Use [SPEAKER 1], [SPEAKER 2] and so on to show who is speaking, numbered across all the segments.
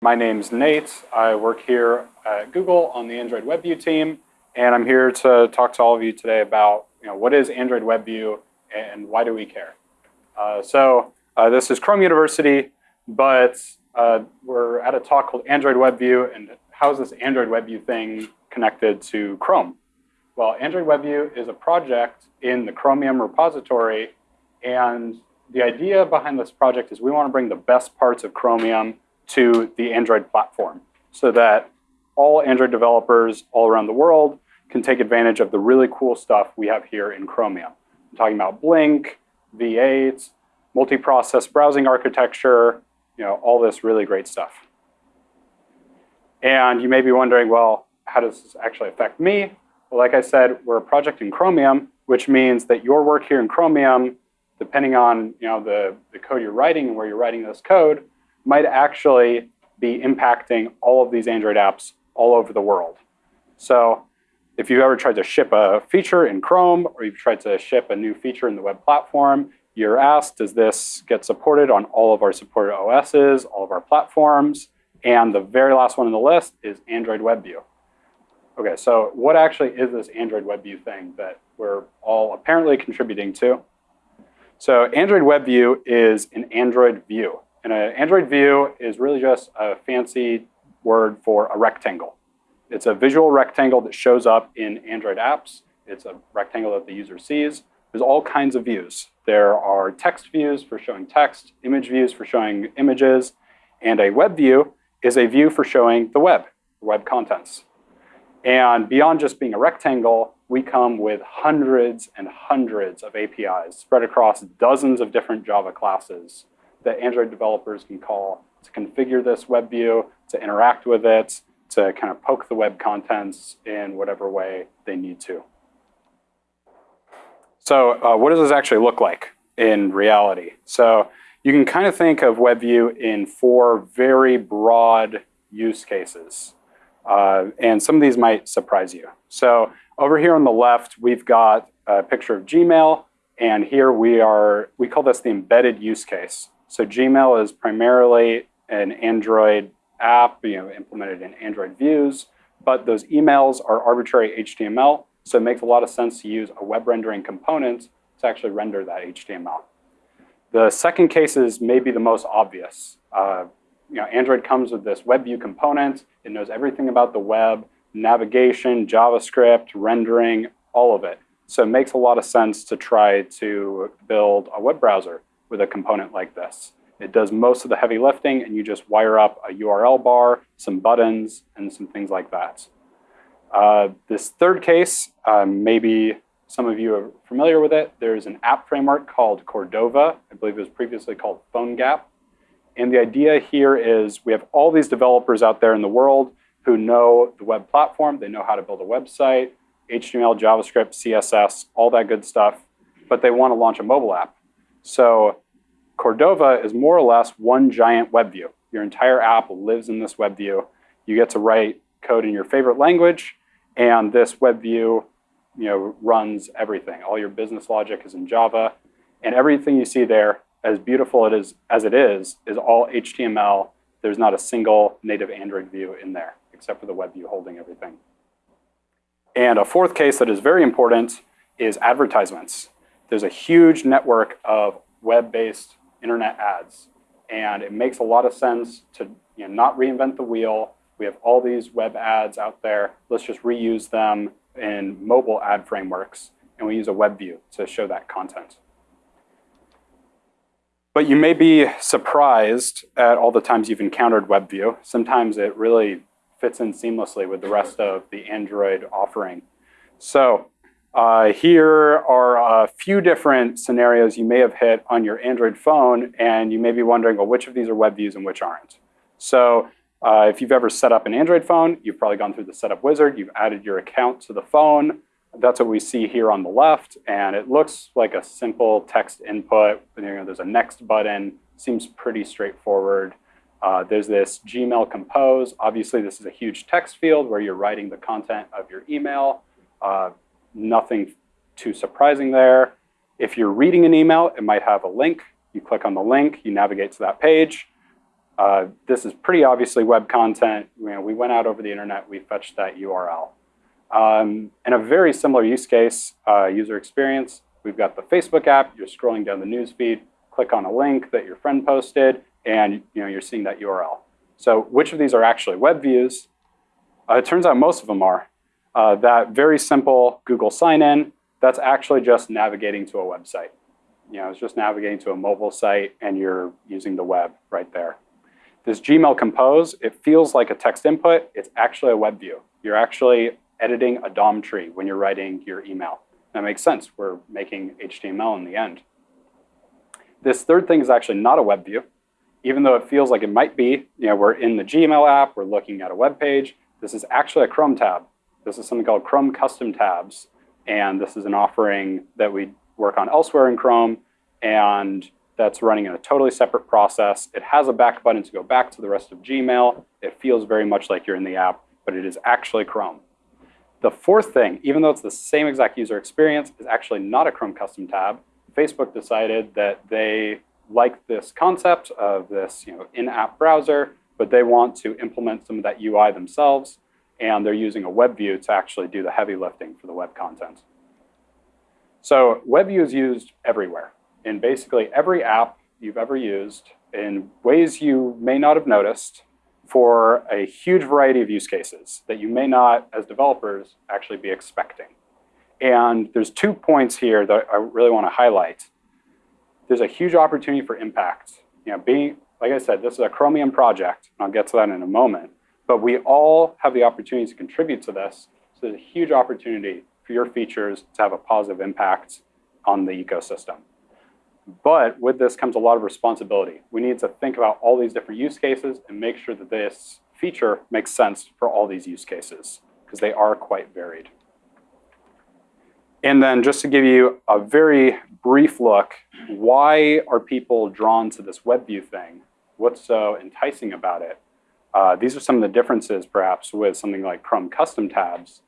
[SPEAKER 1] My name's Nate. I work here at Google on the Android WebView team, and I'm here to talk to all of you today about you know, what is Android WebView and why do we care. Uh, so uh, this is Chrome University, but uh, we're at a talk called Android WebView, and how is this Android WebView thing connected to Chrome? Well, Android WebView is a project in the Chromium repository, and the idea behind this project is we want to bring the best parts of Chromium to the Android platform so that all Android developers all around the world can take advantage of the really cool stuff we have here in Chromium. I'm talking about Blink, V8, multi-process browsing architecture, you know, all this really great stuff. And you may be wondering, well, how does this actually affect me? Well, like I said, we're a project in Chromium, which means that your work here in Chromium, depending on you know, the, the code you're writing and where you're writing this code, might actually be impacting all of these Android apps all over the world. So if you've ever tried to ship a feature in Chrome or you've tried to ship a new feature in the web platform, you're asked, does this get supported on all of our supported OSs, all of our platforms? And the very last one on the list is Android WebView. Okay, so what actually is this Android WebView thing that we're all apparently contributing to? So Android WebView is an Android view. And an Android view is really just a fancy word for a rectangle. It's a visual rectangle that shows up in Android apps. It's a rectangle that the user sees. There's all kinds of views. There are text views for showing text, image views for showing images, and a web view is a view for showing the web, web contents. And beyond just being a rectangle, we come with hundreds and hundreds of APIs spread across dozens of different Java classes that Android developers can call to configure this web view, to interact with it, to kind of poke the web contents in whatever way they need to. So uh, what does this actually look like in reality? So you can kind of think of WebView in four very broad use cases. Uh, and some of these might surprise you. So over here on the left, we've got a picture of Gmail. And here we are, we call this the embedded use case. So Gmail is primarily an Android app, you know, implemented in Android views, but those emails are arbitrary HTML, so it makes a lot of sense to use a web rendering component to actually render that HTML. The second case is maybe the most obvious. Uh, you know, Android comes with this web view component. It knows everything about the web, navigation, JavaScript, rendering, all of it. So it makes a lot of sense to try to build a web browser with a component like this. It does most of the heavy lifting and you just wire up a URL bar, some buttons, and some things like that. Uh, this third case, um, maybe some of you are familiar with it. There's an app framework called Cordova. I believe it was previously called PhoneGap. And the idea here is we have all these developers out there in the world who know the web platform. They know how to build a website, HTML, JavaScript, CSS, all that good stuff. But they want to launch a mobile app. So Cordova is more or less one giant web view. Your entire app lives in this web view. You get to write code in your favorite language, and this web view you know, runs everything. All your business logic is in Java, and everything you see there, as beautiful it is, as it is, is all HTML. There's not a single native Android view in there, except for the web view holding everything. And a fourth case that is very important is advertisements. There's a huge network of web-based internet ads. And it makes a lot of sense to you know, not reinvent the wheel. We have all these web ads out there. Let's just reuse them in mobile ad frameworks. And we use a web view to show that content. But you may be surprised at all the times you've encountered WebView. Sometimes it really fits in seamlessly with the rest of the Android offering. So uh, here are a few different scenarios you may have hit on your Android phone, and you may be wondering, well, which of these are web views and which aren't? So uh, if you've ever set up an Android phone, you've probably gone through the setup wizard, you've added your account to the phone. That's what we see here on the left, and it looks like a simple text input. You know, there's a next button, seems pretty straightforward. Uh, there's this Gmail compose. Obviously, this is a huge text field where you're writing the content of your email. Uh, nothing too surprising there. If you're reading an email, it might have a link. You click on the link, you navigate to that page. Uh, this is pretty obviously web content. You know, we went out over the internet, we fetched that URL. Um, and a very similar use case, uh, user experience, we've got the Facebook app, you're scrolling down the news feed, click on a link that your friend posted, and you know, you're seeing that URL. So which of these are actually web views? Uh, it turns out most of them are. Uh, that very simple Google sign-in, that's actually just navigating to a website. You know, it's just navigating to a mobile site and you're using the web right there. This Gmail Compose, it feels like a text input. It's actually a web view. You're actually editing a DOM tree when you're writing your email. That makes sense. We're making HTML in the end. This third thing is actually not a web view. Even though it feels like it might be, you know, we're in the Gmail app, we're looking at a web page. This is actually a Chrome tab. This is something called Chrome Custom Tabs. And this is an offering that we work on elsewhere in Chrome. And that's running in a totally separate process. It has a back button to go back to the rest of Gmail. It feels very much like you're in the app, but it is actually Chrome. The fourth thing, even though it's the same exact user experience, is actually not a Chrome custom tab. Facebook decided that they like this concept of this you know, in-app browser, but they want to implement some of that UI themselves, and they're using a web view to actually do the heavy lifting for the web content. So web view is used everywhere in basically every app you've ever used in ways you may not have noticed for a huge variety of use cases that you may not, as developers, actually be expecting. And there's two points here that I really want to highlight. There's a huge opportunity for impact. You know, being, like I said, this is a Chromium project, and I'll get to that in a moment, but we all have the opportunity to contribute to this. So there's a huge opportunity for your features to have a positive impact on the ecosystem. But with this comes a lot of responsibility. We need to think about all these different use cases and make sure that this feature makes sense for all these use cases because they are quite varied. And then just to give you a very brief look, why are people drawn to this WebView thing? What's so enticing about it? Uh, these are some of the differences perhaps with something like Chrome custom tabs.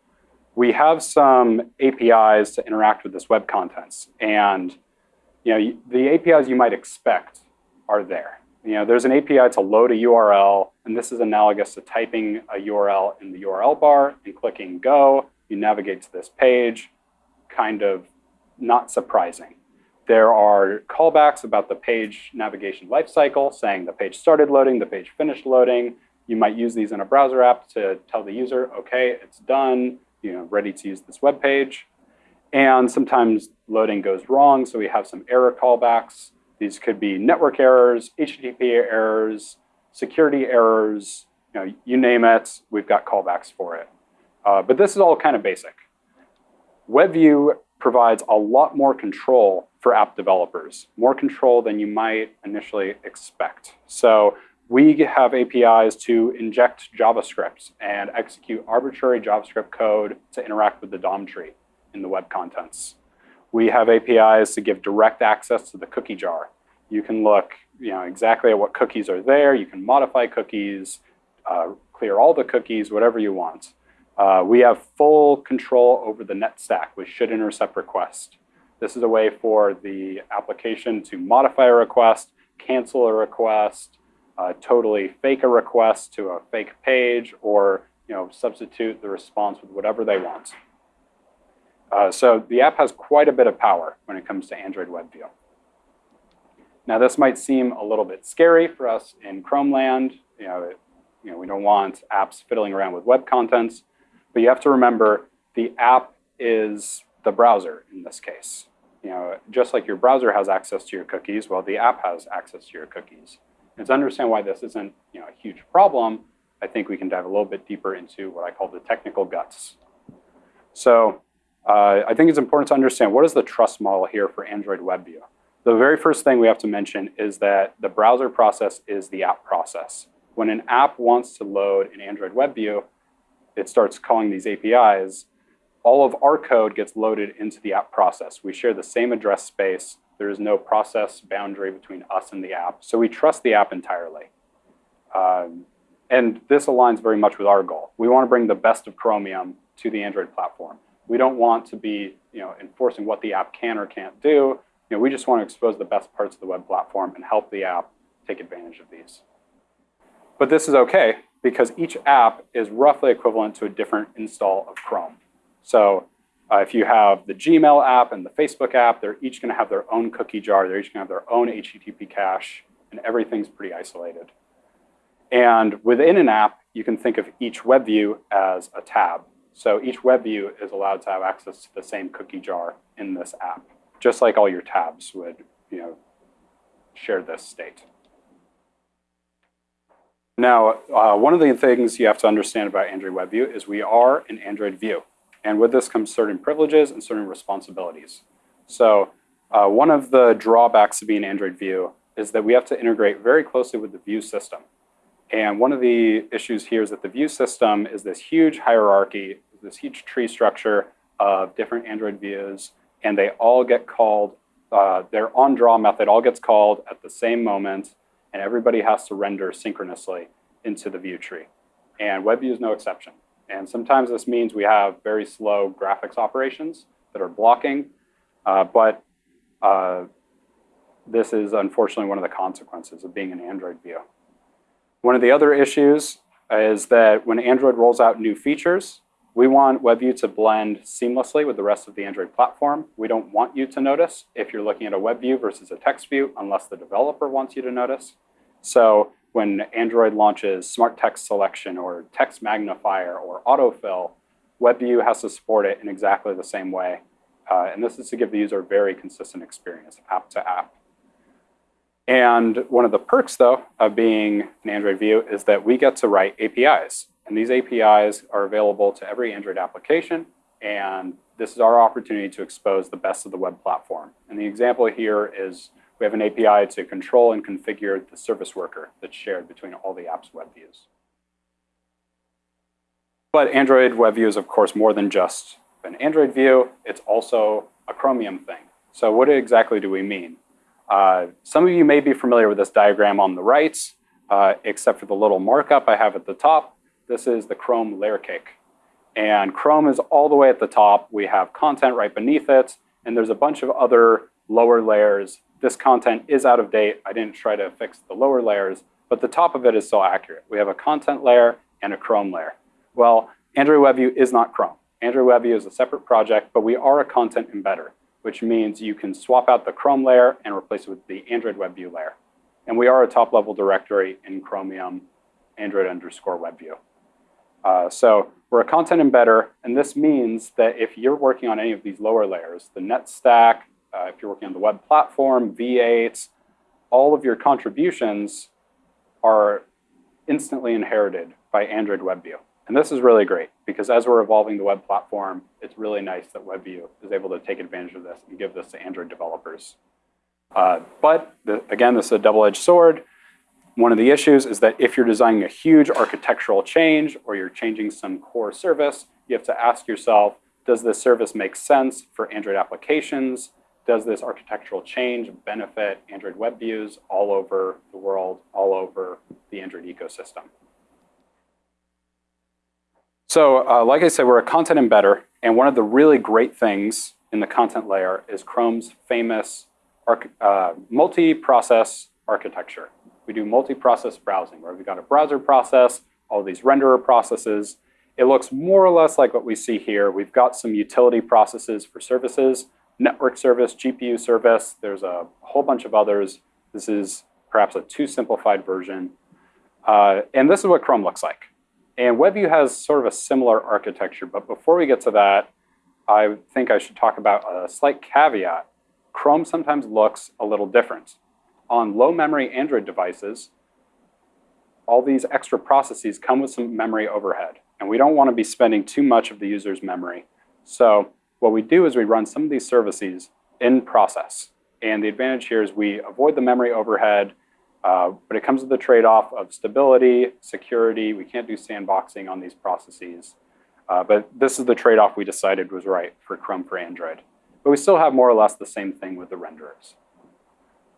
[SPEAKER 1] We have some APIs to interact with this web contents. And you know, the APIs you might expect are there. You know, there's an API to load a URL, and this is analogous to typing a URL in the URL bar and clicking go. You navigate to this page, kind of not surprising. There are callbacks about the page navigation lifecycle, saying the page started loading, the page finished loading. You might use these in a browser app to tell the user, okay, it's done, you know, ready to use this web page. And sometimes loading goes wrong, so we have some error callbacks. These could be network errors, HTTP errors, security errors, you, know, you name it, we've got callbacks for it. Uh, but this is all kind of basic. WebView provides a lot more control for app developers, more control than you might initially expect. So we have APIs to inject JavaScript and execute arbitrary JavaScript code to interact with the DOM tree in the web contents. We have APIs to give direct access to the cookie jar. You can look you know, exactly at what cookies are there. You can modify cookies, uh, clear all the cookies, whatever you want. Uh, we have full control over the net stack with should intercept request. This is a way for the application to modify a request, cancel a request, uh, totally fake a request to a fake page, or you know, substitute the response with whatever they want. Uh, so the app has quite a bit of power when it comes to Android WebView. Now this might seem a little bit scary for us in Chrome land. You know, it, you know, we don't want apps fiddling around with web contents, but you have to remember the app is the browser in this case. You know, just like your browser has access to your cookies, well, the app has access to your cookies. And to understand why this isn't you know, a huge problem, I think we can dive a little bit deeper into what I call the technical guts. So uh, I think it's important to understand what is the trust model here for Android WebView. The very first thing we have to mention is that the browser process is the app process. When an app wants to load an Android WebView, it starts calling these APIs. All of our code gets loaded into the app process. We share the same address space. There is no process boundary between us and the app. So we trust the app entirely. Um, and this aligns very much with our goal. We want to bring the best of Chromium to the Android platform. We don't want to be you know, enforcing what the app can or can't do. You know, we just want to expose the best parts of the web platform and help the app take advantage of these. But this is okay because each app is roughly equivalent to a different install of Chrome. So uh, if you have the Gmail app and the Facebook app, they're each going to have their own cookie jar. They're each going to have their own HTTP cache, and everything's pretty isolated. And within an app, you can think of each web view as a tab. So each web view is allowed to have access to the same cookie jar in this app, just like all your tabs would you know, share this state. Now, uh, one of the things you have to understand about Android WebView is we are an Android view. And with this comes certain privileges and certain responsibilities. So uh, one of the drawbacks of being Android view is that we have to integrate very closely with the view system. And one of the issues here is that the view system is this huge hierarchy, this huge tree structure of different Android views, and they all get called, uh, their on-draw method all gets called at the same moment, and everybody has to render synchronously into the view tree. And WebView is no exception. And sometimes this means we have very slow graphics operations that are blocking, uh, but uh, this is unfortunately one of the consequences of being an Android view. One of the other issues is that when Android rolls out new features, we want WebView to blend seamlessly with the rest of the Android platform. We don't want you to notice if you're looking at a web view versus a text view unless the developer wants you to notice. So when Android launches Smart Text Selection or Text Magnifier or Autofill, WebView has to support it in exactly the same way. Uh, and this is to give the user a very consistent experience, app to app. And one of the perks, though, of being an Android view is that we get to write APIs. And these APIs are available to every Android application. And this is our opportunity to expose the best of the web platform. And the example here is we have an API to control and configure the service worker that's shared between all the app's web views. But Android web view is, of course, more than just an Android view. It's also a Chromium thing. So what exactly do we mean? Uh, some of you may be familiar with this diagram on the right, uh, except for the little markup I have at the top. This is the Chrome layer cake. And Chrome is all the way at the top. We have content right beneath it, and there's a bunch of other lower layers this content is out of date. I didn't try to fix the lower layers, but the top of it is still accurate. We have a content layer and a Chrome layer. Well, Android WebView is not Chrome. Android WebView is a separate project, but we are a content embedder, which means you can swap out the Chrome layer and replace it with the Android WebView layer. And we are a top-level directory in Chromium Android underscore WebView. Uh, so we're a content embedder, and this means that if you're working on any of these lower layers, the net stack, uh, if you're working on the web platform, V8, all of your contributions are instantly inherited by Android WebView. And this is really great because as we're evolving the web platform, it's really nice that WebView is able to take advantage of this and give this to Android developers. Uh, but the, again, this is a double-edged sword. One of the issues is that if you're designing a huge architectural change or you're changing some core service, you have to ask yourself, does this service make sense for Android applications? Does this architectural change benefit Android web views all over the world, all over the Android ecosystem? So uh, like I said, we're a content embedder, and one of the really great things in the content layer is Chrome's famous uh, multi-process architecture. We do multi-process browsing, where we've got a browser process, all these renderer processes. It looks more or less like what we see here. We've got some utility processes for services, network service, GPU service. There's a whole bunch of others. This is perhaps a too simplified version. Uh, and this is what Chrome looks like. And WebView has sort of a similar architecture. But before we get to that, I think I should talk about a slight caveat. Chrome sometimes looks a little different. On low memory Android devices, all these extra processes come with some memory overhead. And we don't want to be spending too much of the user's memory. So what we do is we run some of these services in process. And the advantage here is we avoid the memory overhead, uh, but it comes with the trade-off of stability, security. We can't do sandboxing on these processes. Uh, but this is the trade-off we decided was right for Chrome for Android. But we still have more or less the same thing with the renderers.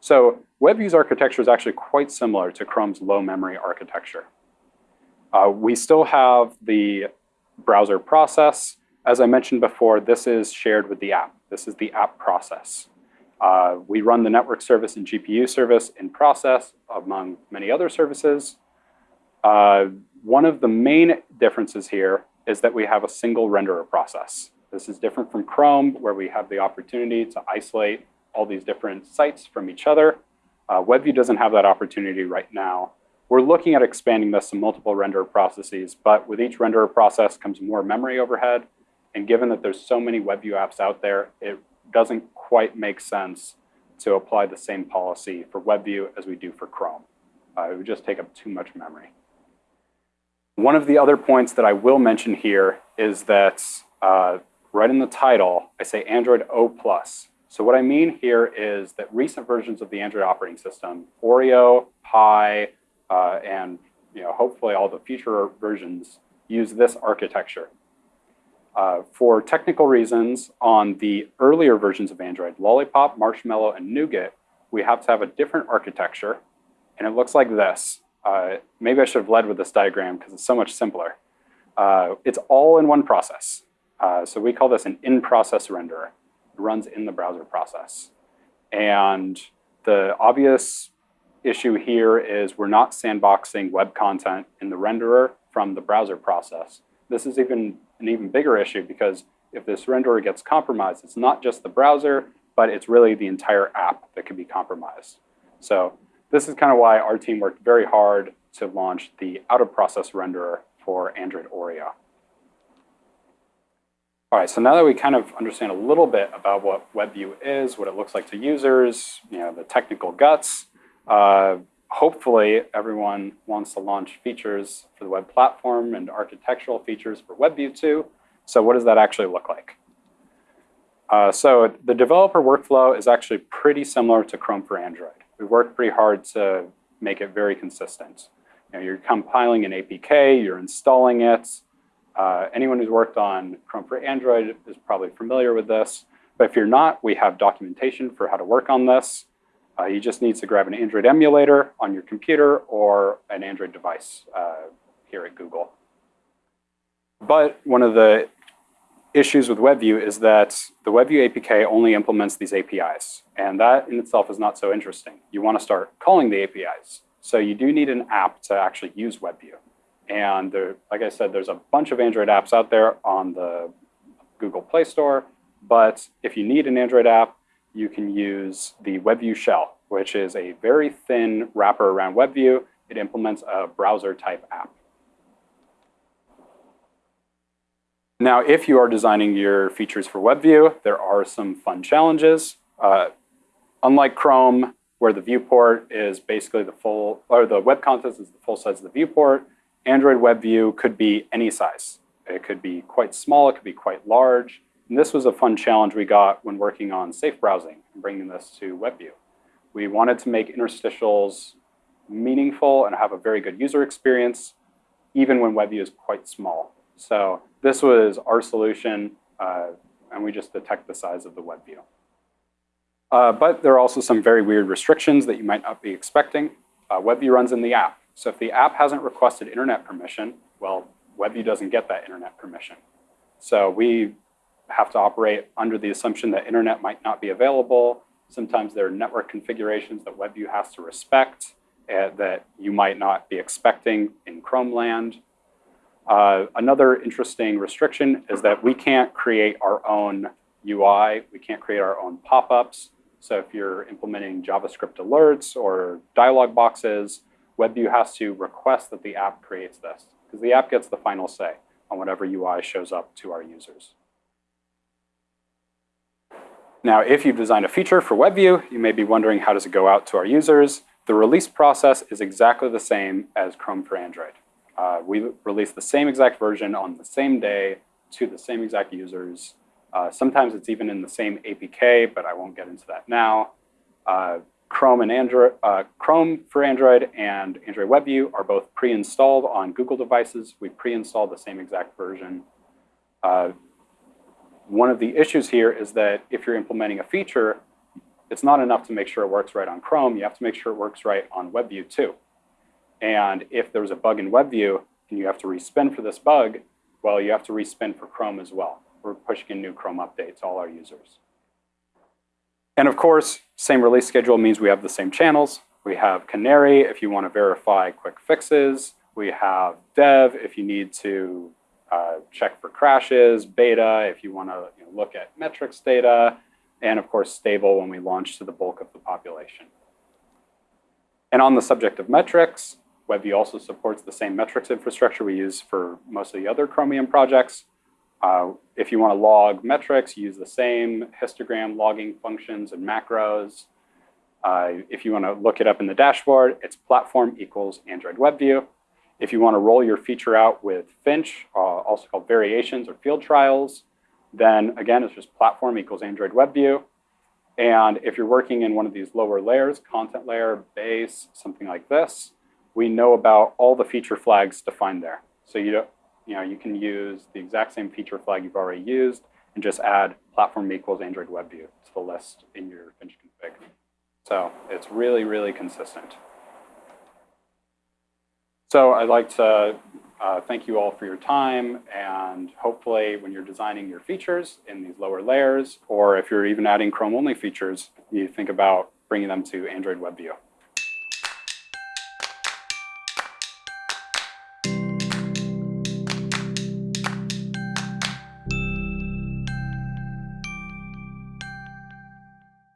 [SPEAKER 1] So WebView's architecture is actually quite similar to Chrome's low memory architecture. Uh, we still have the browser process, as I mentioned before, this is shared with the app. This is the app process. Uh, we run the network service and GPU service in process among many other services. Uh, one of the main differences here is that we have a single renderer process. This is different from Chrome, where we have the opportunity to isolate all these different sites from each other. Uh, WebView doesn't have that opportunity right now. We're looking at expanding this to multiple renderer processes, but with each renderer process comes more memory overhead. And given that there's so many WebView apps out there, it doesn't quite make sense to apply the same policy for WebView as we do for Chrome. Uh, it would just take up too much memory. One of the other points that I will mention here is that uh, right in the title, I say Android O+. Plus. So what I mean here is that recent versions of the Android operating system, Oreo, Pie, uh, and you know, hopefully all the future versions use this architecture. Uh, for technical reasons, on the earlier versions of Android, Lollipop, Marshmallow, and Nougat, we have to have a different architecture, and it looks like this. Uh, maybe I should have led with this diagram because it's so much simpler. Uh, it's all in one process. Uh, so we call this an in-process renderer. It runs in the browser process. And the obvious issue here is we're not sandboxing web content in the renderer from the browser process. This is even an even bigger issue because if this renderer gets compromised, it's not just the browser, but it's really the entire app that could be compromised. So this is kind of why our team worked very hard to launch the out-of-process renderer for Android Oreo. All right, so now that we kind of understand a little bit about what WebView is, what it looks like to users, you know, the technical guts, uh, hopefully everyone wants to launch features for the web platform and architectural features for WebView 2. So what does that actually look like? Uh, so the developer workflow is actually pretty similar to Chrome for Android. We worked pretty hard to make it very consistent. You know, you're compiling an APK, you're installing it. Uh, anyone who's worked on Chrome for Android is probably familiar with this. But if you're not, we have documentation for how to work on this. Uh, you just need to grab an Android emulator on your computer or an Android device uh, here at Google. But one of the issues with WebView is that the WebView APK only implements these APIs. And that in itself is not so interesting. You want to start calling the APIs. So you do need an app to actually use WebView. And there, like I said, there's a bunch of Android apps out there on the Google Play Store. But if you need an Android app, you can use the WebView shell, which is a very thin wrapper around WebView. It implements a browser type app. Now, if you are designing your features for WebView, there are some fun challenges. Uh, unlike Chrome, where the viewport is basically the full, or the web content is the full size of the viewport, Android WebView could be any size. It could be quite small, it could be quite large. And this was a fun challenge we got when working on safe browsing and bringing this to WebView. We wanted to make interstitials meaningful and have a very good user experience, even when WebView is quite small. So this was our solution, uh, and we just detect the size of the WebView. Uh, but there are also some very weird restrictions that you might not be expecting. Uh, WebView runs in the app. So if the app hasn't requested internet permission, well, WebView doesn't get that internet permission. So we have to operate under the assumption that internet might not be available. Sometimes there are network configurations that WebView has to respect uh, that you might not be expecting in Chrome land. Uh, another interesting restriction is that we can't create our own UI. We can't create our own pop-ups. So if you're implementing JavaScript alerts or dialog boxes, WebView has to request that the app creates this because the app gets the final say on whatever UI shows up to our users. Now, if you've designed a feature for WebView, you may be wondering how does it go out to our users. The release process is exactly the same as Chrome for Android. Uh, we release the same exact version on the same day to the same exact users. Uh, sometimes it's even in the same APK, but I won't get into that now. Uh, Chrome and Android, uh, Chrome for Android and Android WebView are both pre-installed on Google devices. We pre-install the same exact version. One of the issues here is that if you're implementing a feature, it's not enough to make sure it works right on Chrome. You have to make sure it works right on WebView too. And if there's a bug in WebView and you have to respin for this bug, well, you have to respin for Chrome as well. We're pushing in new Chrome updates to all our users. And of course, same release schedule means we have the same channels. We have Canary if you want to verify quick fixes We have dev if you need to uh, check for crashes, beta if you want to you know, look at metrics data, and of course stable when we launch to the bulk of the population. And on the subject of metrics, WebView also supports the same metrics infrastructure we use for most of the other Chromium projects. Uh, if you want to log metrics, use the same histogram logging functions and macros. Uh, if you want to look it up in the dashboard, it's platform equals Android WebView. If you want to roll your feature out with Finch, uh, also called variations or field trials, then again, it's just platform equals Android WebView. And if you're working in one of these lower layers, content layer, base, something like this, we know about all the feature flags defined there. So you, you, know, you can use the exact same feature flag you've already used and just add platform equals Android WebView to the list in your Finch config. So it's really, really consistent. So I'd like to uh, thank you all for your time, and hopefully when you're designing your features in these lower layers, or if you're even adding Chrome-only features, you think about bringing them to Android WebView.